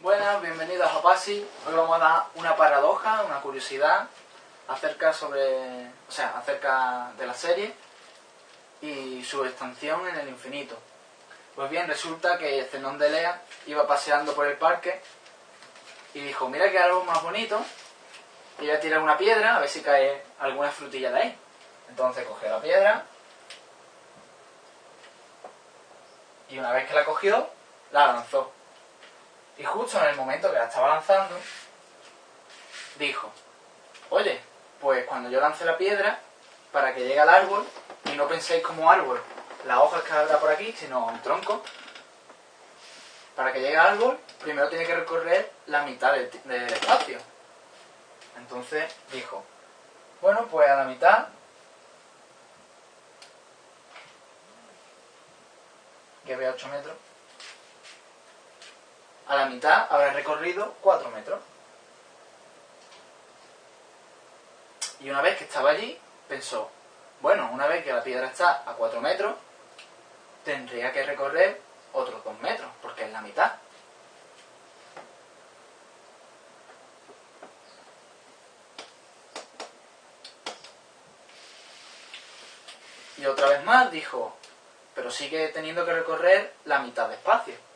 Buenas, bienvenidos a PASI. Hoy vamos a dar una paradoja, una curiosidad acerca sobre, o sea, acerca de la serie y su extensión en el infinito. Pues bien, resulta que Zenón de Lea iba paseando por el parque y dijo, mira que algo más bonito, y voy a tirar una piedra a ver si cae alguna frutilla de ahí. Entonces cogió la piedra y una vez que la cogió, la lanzó. Y justo en el momento que la estaba lanzando, dijo, oye, pues cuando yo lance la piedra, para que llegue al árbol, y no penséis como árbol, las hojas que habrá por aquí, sino un tronco, para que llegue al árbol, primero tiene que recorrer la mitad del, espacio. Entonces dijo, bueno, pues a la mitad que ve 8 metros, a la mitad habrá recorrido 4 metros. Y una vez que estaba allí, pensó, bueno, una vez que la piedra está a 4 metros, tendría que recorrer otros 2 metros, porque es la mitad. Y otra vez más dijo, pero sigue teniendo que recorrer la mitad de espacio.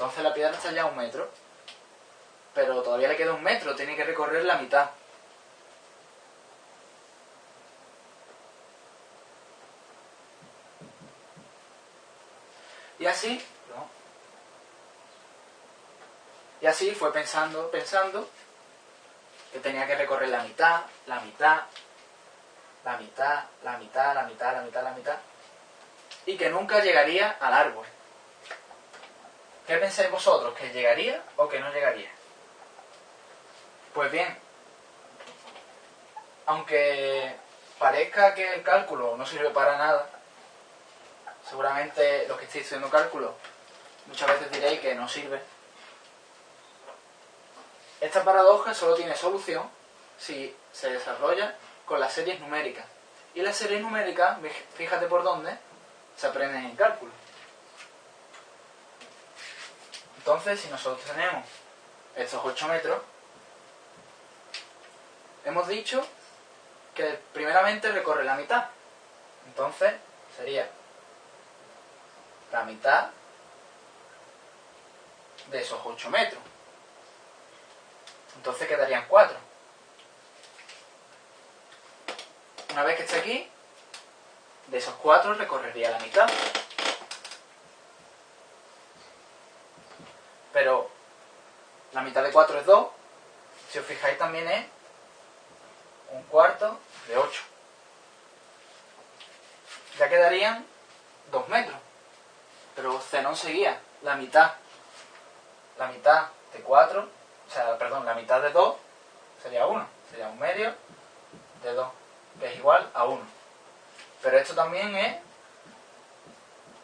Entonces la piedra está ya a un metro. Pero todavía le queda un metro, tiene que recorrer la mitad. Y así. Y así fue pensando, pensando, que tenía que recorrer la mitad, la mitad, la mitad, la mitad, la mitad, la mitad, la mitad, y que nunca llegaría al árbol. ¿Qué pensáis vosotros? ¿Que llegaría o que no llegaría? Pues bien, aunque parezca que el cálculo no sirve para nada, seguramente los que estéis estudiando cálculo muchas veces diréis que no sirve. Esta paradoja solo tiene solución si se desarrolla con las series numéricas. Y las series numéricas, fíjate por dónde, se aprenden en cálculo. Entonces, si nosotros tenemos estos 8 metros, hemos dicho que primeramente recorre la mitad. Entonces, sería la mitad de esos 8 metros. Entonces quedarían 4. Una vez que esté aquí, de esos 4 recorrería la mitad. Pero la mitad de 4 es 2. Si os fijáis también es un cuarto de 8. Ya quedarían 2 metros. Pero Zenón seguía la mitad. La mitad de 4, o sea, perdón, la mitad de 2 sería 1. Sería un medio de 2, que es igual a 1. Pero esto también es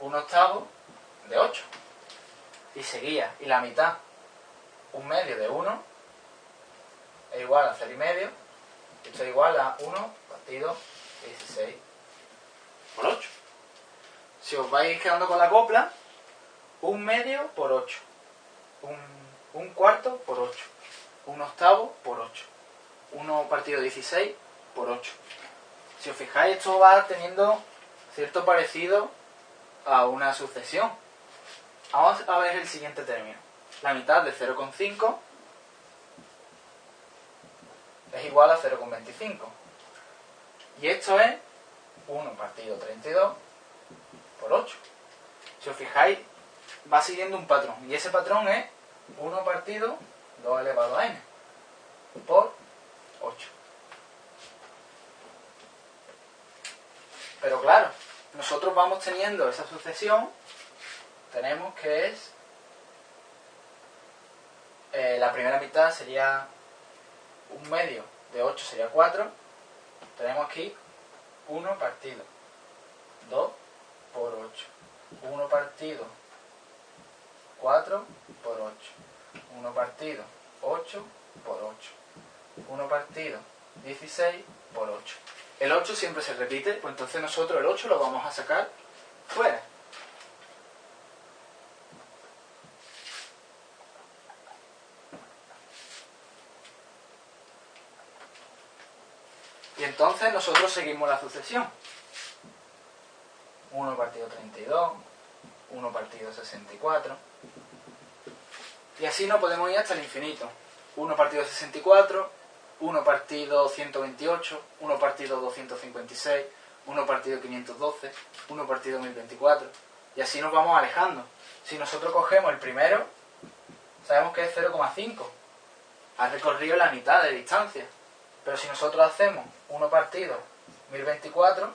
un octavo de 8 y seguía. Y la mitad, un medio de 1, es igual a 0 y medio. Esto es igual a 1 partido 16 por 8. Si os vais quedando con la copla, un medio por 8. Un, un cuarto por 8. Un octavo por 8. 1 partido 16 por 8. Si os fijáis, esto va teniendo cierto parecido a una sucesión. Vamos a ver el siguiente término. La mitad de 0,5 es igual a 0,25. Y esto es 1 partido 32 por 8. Si os fijáis, va siguiendo un patrón. Y ese patrón es 1 partido 2 elevado a n por 8. Pero claro, nosotros vamos teniendo esa sucesión tenemos que es eh, la primera mitad sería un medio de 8 sería 4 tenemos aquí 1 partido 2 por 8 1 partido 4 por 8 1 partido 8 por 8 1 partido 16 por 8 el 8 siempre se repite pues entonces nosotros el 8 lo vamos a sacar fuera. Y entonces nosotros seguimos la sucesión. 1 partido 32, 1 partido 64. Y así no podemos ir hasta el infinito. 1 partido 64, 1 partido 128, 1 partido 256, 1 partido 512, 1 partido 1024. Y así nos vamos alejando. Si nosotros cogemos el primero, sabemos que es 0,5. Ha recorrido la mitad de distancia. Pero si nosotros hacemos 1 partido 1024,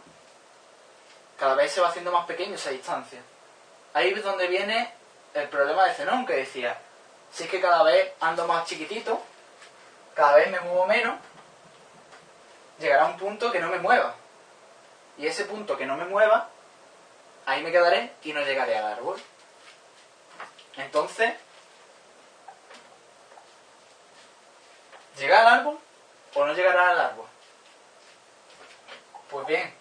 cada vez se va haciendo más pequeño esa distancia. Ahí es donde viene el problema de Zenón, que decía, si es que cada vez ando más chiquitito, cada vez me muevo menos, llegará un punto que no me mueva. Y ese punto que no me mueva, ahí me quedaré y no llegaré al árbol. Entonces, ¿llega al árbol o no llegará al árbol? Pues bien,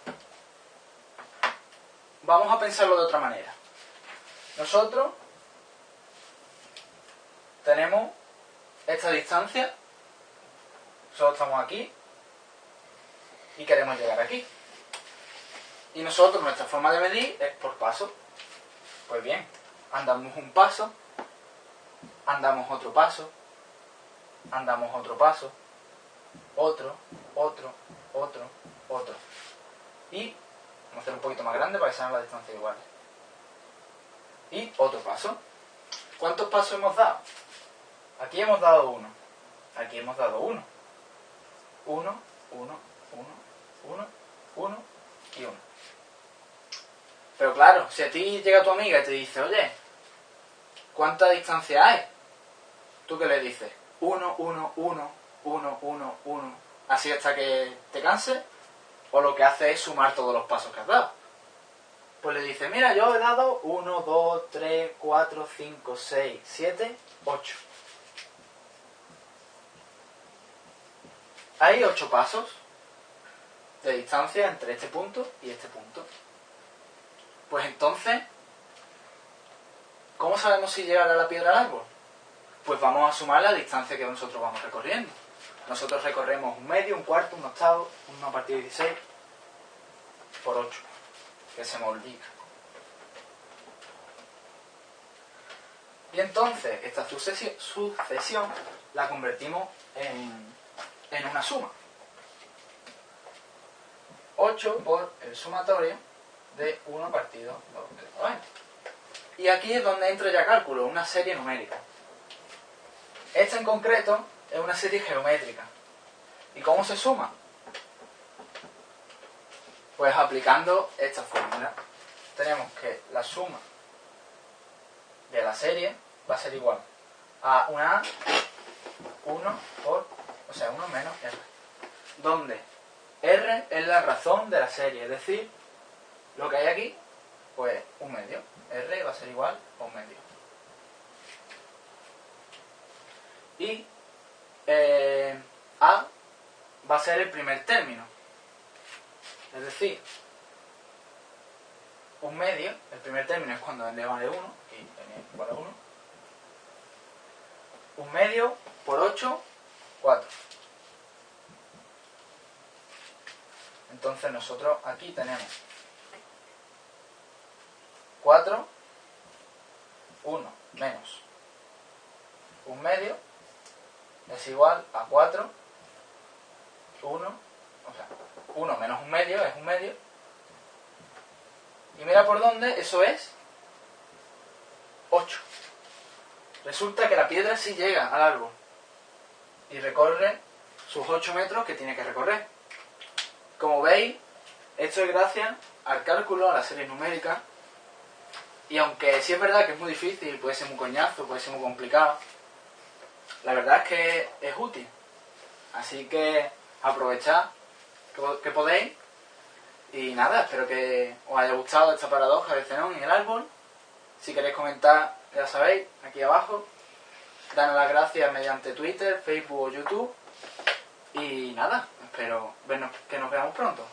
vamos a pensarlo de otra manera. Nosotros tenemos esta distancia, nosotros estamos aquí y queremos llegar aquí. Y nosotros, nuestra forma de medir es por paso. Pues bien, andamos un paso, andamos otro paso, andamos otro paso, otro, otro, otro, otro. Y vamos a hacer un poquito más grande para que sean las distancias iguales. Y otro paso. ¿Cuántos pasos hemos dado? Aquí hemos dado uno. Aquí hemos dado uno. Uno, uno, uno, uno, uno y uno. Pero claro, si a ti llega tu amiga y te dice, oye, ¿cuánta distancia hay? ¿Tú qué le dices? Uno, uno, uno, uno, uno, uno. Así hasta que te canses. O lo que hace es sumar todos los pasos que has dado. Pues le dice, mira, yo he dado 1, 2, 3, 4, 5, 6, 7, 8. Hay 8 pasos de distancia entre este punto y este punto. Pues entonces, ¿cómo sabemos si llegará la piedra al árbol? Pues vamos a sumar la distancia que nosotros vamos recorriendo. Nosotros recorremos un medio, un cuarto, un octavo, una partida de 16 por 8 que se multiplica. Y entonces esta sucesión la convertimos en, en una suma. 8 por el sumatorio de 1 partido 2 de Y aquí es donde entra ya cálculo, una serie numérica. Esta en concreto es una serie geométrica. ¿Y cómo se suma? Pues aplicando esta fórmula, tenemos que la suma de la serie va a ser igual a una A, 1 por, o sea, 1 menos R. Donde R es la razón de la serie, es decir, lo que hay aquí, pues un medio. R va a ser igual a un medio. Y eh, A va a ser el primer término. Es decir, un medio, el primer término es cuando n vale 1, y n a 1. Un medio por 8, 4. Entonces nosotros aquí tenemos 4, 1 menos un medio es igual a 4, 1, o sea, 1 menos un medio es un medio. Y mira por dónde, eso es 8. Resulta que la piedra sí llega al árbol y recorre sus 8 metros que tiene que recorrer. Como veis, esto es gracias al cálculo, a la serie numérica. Y aunque sí es verdad que es muy difícil, puede ser muy coñazo, puede ser muy complicado, la verdad es que es útil. Así que aprovechad que podéis. Y nada, espero que os haya gustado esta paradoja de Zenón en el árbol. Si queréis comentar, ya sabéis, aquí abajo. Danos las gracias mediante Twitter, Facebook o YouTube. Y nada, espero que nos veamos pronto.